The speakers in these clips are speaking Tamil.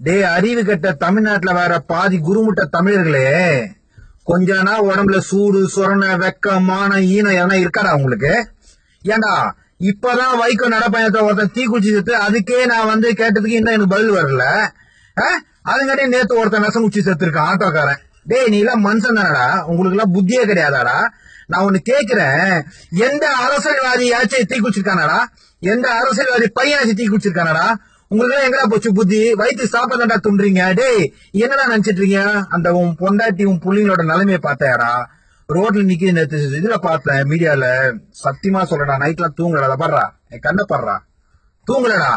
டேய் அறிவு கெட்ட தமிழ்நாட்டுல வேற பாதி குருமுட்ட தமிழர்களே. கொஞ்ச நாள் உடம்புல சூடு சொரண வெக்க மானம் ஈனம் எதனா இருக்காடா உங்களுக்கு? ஏண்டா இப்பதான் வைகோ நடப்பயணத்தை ஒருத்தன் தீ குச்சிட்டு அதுக்கே நான் வந்து கேட்டதுக்கு இன்னும் எனக்கு பதில் வரல. அதுங்காட்டி நேத்து ஒருத்தன் விஷம் குச்சி செத்துருக்கான் ஆட்டோக்காரன். டேய் நீ எல்லாம் மனுஷன் தானடா? உங்களுக்கு எல்லாம் புத்தியே கிடையாதாடா? நான் ஒண்ணு கேக்குறேன். எந்த அரசியல்வாதியாச்சும் தீ குச்சிருக்கானடா எந்த அரசியல்வாதி பையனாச்சும் தீ குச்சிருக்கானடா உங்களுக்கு எங்கடா போச்சு புத்தி? வயிற்று சாப்பிடதாண்டா துன்றீங்க. டேய் என்னடா நினைச்சிட்டு இருக்கீங்க அந்த உன் பொண்டாட்டி உன் புள்ளிங்களோட நிலைமையை பார்த்தாடா ரோட்ல நிக்கிது நேற்று இதுல பார்த்தேன் மீடியால சத்தியமா சொல்றடா நைட்லாம் தூங்கலடா படுறா? என் கண்ணை படுறா. தூங்கலடா.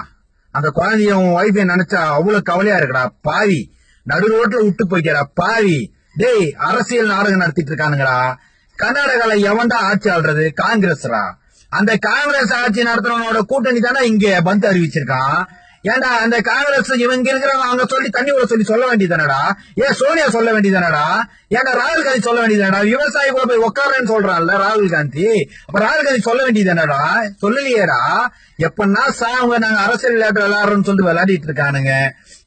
அந்த குழந்தைய உன் ஒய்ஃபை நினைச்சா அவ்வளவு கவலையா இருக்குடா. பாவி. நடு ரோட்ல விட்டு போய்க்கடா பாவி. டேய் அரசியல் நாடகம் நடத்திட்டு இருக்கானுங்கடா கர்நாடகால எவன்டா ஆட்சி ஆள்றது? காங்கிரஸ்ரா. அந்த காங்கிரஸ் ஆட்சி நடத்துறவனோட கூட்டணி தானே இங்க பந்து அறிவிச்சிருக்கான். ஏன்டா அந்த காங்கிரஸ் இவங்க இருக்கிறவங்க அவங்க சொல்லி தண்ணி விட சொல்லி சொல்ல வேண்டியதானடா ஏன் சோனியா சொல்ல வேண்டியதானடா ஏன்டா ராகுல் காந்தி சொல்ல வேண்டியதானடா விவசாயி கூட போய் உட்காரன்னு சொல்றான்ல ராகுல் காந்தி. அப்ப ராகுல் காந்தி சொல்ல வேண்டியதானடா சொல்லலையேடா. எப்பன்னா அவங்க நாங்க அரசியல் விளையாட்டு விளையாடுறோம்னு சொல்லிட்டு விளையாடிட்டு இருக்கானுங்க.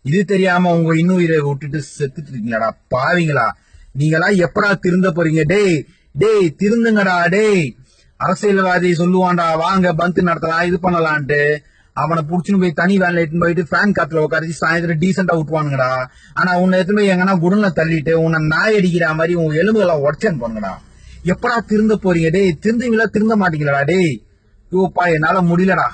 இது தெரியாம உங்க இன்னுயிரை விட்டுட்டு செத்துட்டு இருக்கீங்களாடா. பாவிங்களா? நீங்களா எப்படா திருந்த போறீங்க? டேய் டேய் திருந்துங்கடா டேய். அரசியல்வாதி சொல்லுவான்டா வாங்க பந்து நடத்தலாம் இது பண்ணலான்ட்டு. அவனை புடிச்சுன்னு போய் தனி வேன்ல எடுத்துன்னு போயிட்டு ஃபேன் காத்துல உட்காரிச்சு சாயந்தரம் டீசெண்டா விட்டுவானுங்கடா ஆனா உன்னை எடுத்துன்னு போய் எங்கன்னா குடல்ல தள்ளிட்டு உன்னை நாய் அடிக்கிற மாதிரி உன் எலும்புகளை உடச்சேன்னு போனுங்கடா எப்படா திருந்த போறீங்க? டேய் திருந்துவீங்களா? திருந்த மாட்டீங்களா டேய். யோப்பா என்னால முடியலடா.